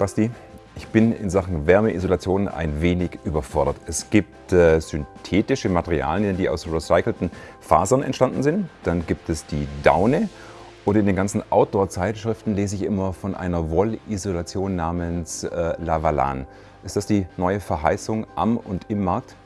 Basti, ich bin in Sachen Wärmeisolation ein wenig überfordert. Es gibt äh, synthetische Materialien, die aus recycelten Fasern entstanden sind. Dann gibt es die Daune. Und in den ganzen Outdoor-Zeitschriften lese ich immer von einer Wollisolation namens äh, Lavalan. Ist das die neue Verheißung am und im Markt?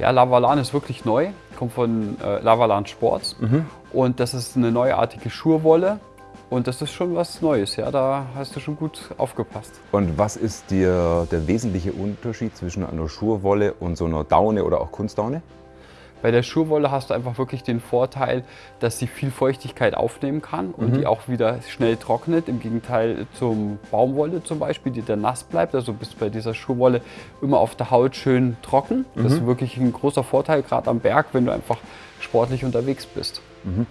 Ja, Lavalan ist wirklich neu, kommt von äh, Lavalan Sports. Mhm. Und das ist eine neuartige Schurwolle, und das ist schon was Neues, ja, da hast du schon gut aufgepasst. Und was ist dir der wesentliche Unterschied zwischen einer Schurwolle und so einer Daune oder auch Kunstdaune? Bei der Schurwolle hast du einfach wirklich den Vorteil, dass sie viel Feuchtigkeit aufnehmen kann und mhm. die auch wieder schnell trocknet. Im Gegenteil zum Baumwolle zum Beispiel, die dann nass bleibt. Also bist bei dieser Schurwolle immer auf der Haut schön trocken. Mhm. Das ist wirklich ein großer Vorteil, gerade am Berg, wenn du einfach sportlich unterwegs bist. Mhm.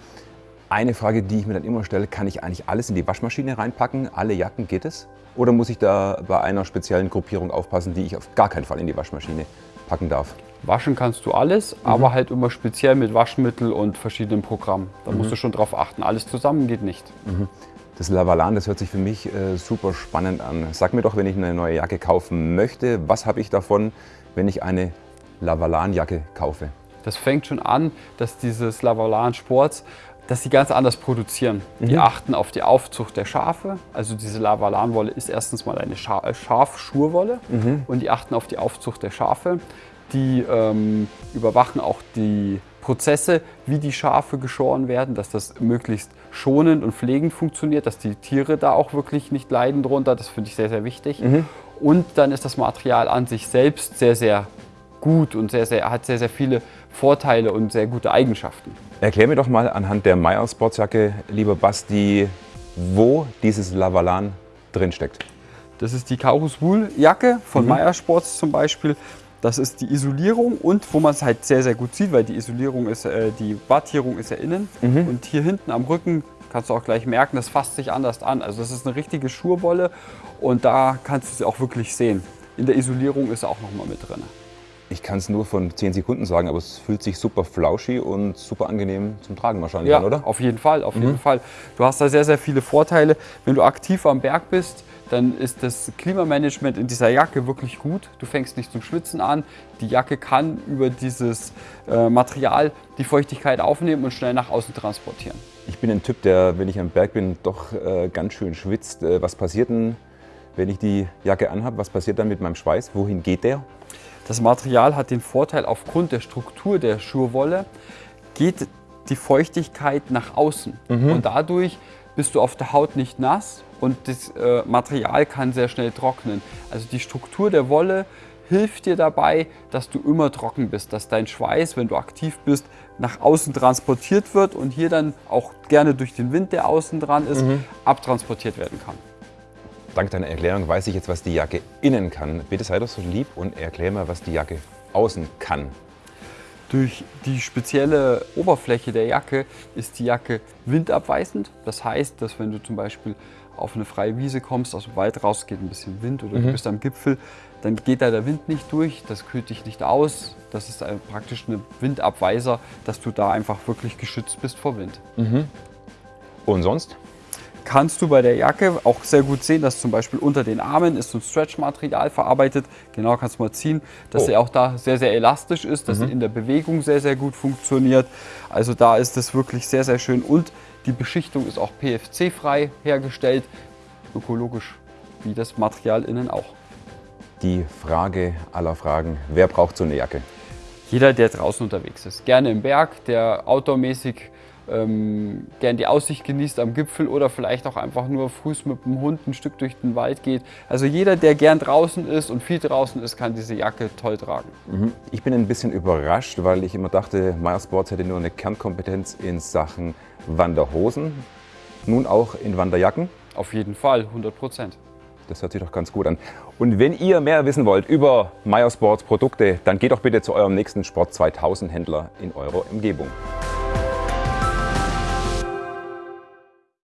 Eine Frage, die ich mir dann immer stelle, kann ich eigentlich alles in die Waschmaschine reinpacken? Alle Jacken, geht es? Oder muss ich da bei einer speziellen Gruppierung aufpassen, die ich auf gar keinen Fall in die Waschmaschine packen darf? Waschen kannst du alles, mhm. aber halt immer speziell mit Waschmittel und verschiedenen Programmen. Da mhm. musst du schon drauf achten. Alles zusammen geht nicht. Mhm. Das Lavalan, das hört sich für mich äh, super spannend an. Sag mir doch, wenn ich eine neue Jacke kaufen möchte, was habe ich davon, wenn ich eine Lavalan-Jacke kaufe? Das fängt schon an, dass dieses Lavalan Sports dass sie ganz anders produzieren. Mhm. Die achten auf die Aufzucht der Schafe. Also diese Lavalanwolle ist erstens mal eine Scha äh, Schafschurwolle mhm. und die achten auf die Aufzucht der Schafe. Die ähm, überwachen auch die Prozesse, wie die Schafe geschoren werden, dass das möglichst schonend und pflegend funktioniert, dass die Tiere da auch wirklich nicht leiden drunter. Das finde ich sehr, sehr wichtig. Mhm. Und dann ist das Material an sich selbst sehr, sehr gut und sehr, sehr, hat sehr, sehr viele Vorteile und sehr gute Eigenschaften. Erklär mir doch mal anhand der Meyer Sportsjacke, lieber Basti, wo dieses Lavalan drin steckt. Das ist die Kaurus Wool Jacke von mhm. Meyer Sports zum Beispiel. Das ist die Isolierung und wo man es halt sehr, sehr gut sieht, weil die Isolierung ist, äh, die Wattierung ist ja innen. Mhm. Und hier hinten am Rücken kannst du auch gleich merken, das fasst sich anders an. Also das ist eine richtige Schurwolle und da kannst du sie auch wirklich sehen. In der Isolierung ist auch noch mal mit drin. Ich kann es nur von 10 Sekunden sagen, aber es fühlt sich super flauschig und super angenehm zum Tragen wahrscheinlich ja, an, oder? auf jeden Fall, auf mhm. jeden Fall. Du hast da sehr, sehr viele Vorteile. Wenn du aktiv am Berg bist, dann ist das Klimamanagement in dieser Jacke wirklich gut. Du fängst nicht zum Schwitzen an. Die Jacke kann über dieses äh, Material die Feuchtigkeit aufnehmen und schnell nach außen transportieren. Ich bin ein Typ, der, wenn ich am Berg bin, doch äh, ganz schön schwitzt. Äh, was passiert denn, wenn ich die Jacke anhabe? Was passiert dann mit meinem Schweiß? Wohin geht der? Das Material hat den Vorteil, aufgrund der Struktur der Schurwolle geht die Feuchtigkeit nach außen. Mhm. Und dadurch bist du auf der Haut nicht nass und das äh, Material kann sehr schnell trocknen. Also die Struktur der Wolle hilft dir dabei, dass du immer trocken bist, dass dein Schweiß, wenn du aktiv bist, nach außen transportiert wird und hier dann auch gerne durch den Wind, der außen dran ist, mhm. abtransportiert werden kann. Dank deiner Erklärung weiß ich jetzt, was die Jacke innen kann. Bitte sei doch so lieb und erklär mal, was die Jacke außen kann. Durch die spezielle Oberfläche der Jacke ist die Jacke windabweisend. Das heißt, dass wenn du zum Beispiel auf eine freie Wiese kommst, aus dem Wald raus, geht ein bisschen Wind oder mhm. du bist am Gipfel, dann geht da der Wind nicht durch, das kühlt dich nicht aus. Das ist praktisch ein Windabweiser, dass du da einfach wirklich geschützt bist vor Wind. Mhm. Und sonst? Kannst du bei der Jacke auch sehr gut sehen, dass zum Beispiel unter den Armen ist so ein Stretch-Material verarbeitet. Genau kannst du mal ziehen, dass oh. sie auch da sehr, sehr elastisch ist, dass mhm. sie in der Bewegung sehr, sehr gut funktioniert. Also da ist es wirklich sehr, sehr schön und die Beschichtung ist auch PFC-frei hergestellt, ökologisch wie das Material innen auch. Die Frage aller Fragen, wer braucht so eine Jacke? Jeder, der draußen unterwegs ist. Gerne im Berg, der outdoormäßig ähm, gern die Aussicht genießt am Gipfel oder vielleicht auch einfach nur frühs mit dem Hund ein Stück durch den Wald geht. Also jeder, der gern draußen ist und viel draußen ist, kann diese Jacke toll tragen. Mhm. Ich bin ein bisschen überrascht, weil ich immer dachte, Meyer Sports hätte nur eine Kernkompetenz in Sachen Wanderhosen, nun auch in Wanderjacken. Auf jeden Fall, 100 Prozent. Das hört sich doch ganz gut an. Und wenn ihr mehr wissen wollt über Meyer Sports Produkte, dann geht doch bitte zu eurem nächsten Sport 2000 Händler in eurer Umgebung.